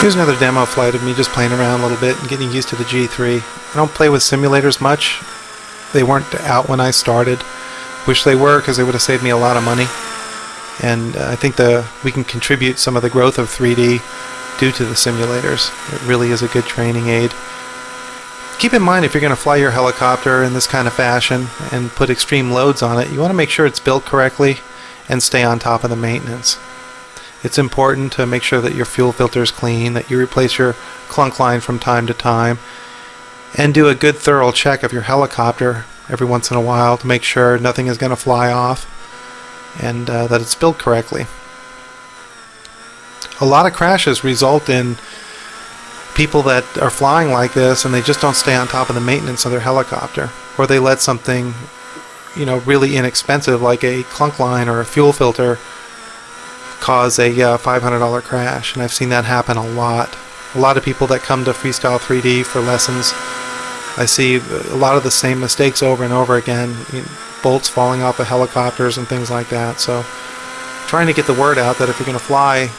Here's another demo flight of me just playing around a little bit and getting used to the G3. I don't play with simulators much. They weren't out when I started. Wish they were because they would have saved me a lot of money. And uh, I think the we can contribute some of the growth of 3D due to the simulators. It really is a good training aid. Keep in mind if you're going to fly your helicopter in this kind of fashion and put extreme loads on it, you want to make sure it's built correctly and stay on top of the maintenance. It's important to make sure that your fuel filter is clean, that you replace your clunk line from time to time, and do a good thorough check of your helicopter every once in a while to make sure nothing is going to fly off and uh, that it's built correctly. A lot of crashes result in people that are flying like this and they just don't stay on top of the maintenance of their helicopter or they let something you know really inexpensive like a clunk line or a fuel filter cause a uh, $500 crash and I've seen that happen a lot a lot of people that come to freestyle 3d for lessons I see a lot of the same mistakes over and over again you know, bolts falling off of helicopters and things like that so trying to get the word out that if you're going to fly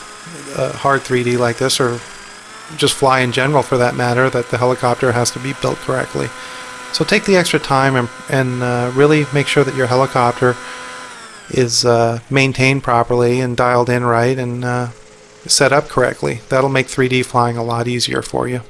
uh, hard 3d like this or just fly in general for that matter, that the helicopter has to be built correctly. So take the extra time and, and uh, really make sure that your helicopter is uh, maintained properly and dialed in right and uh, set up correctly. That'll make 3D flying a lot easier for you.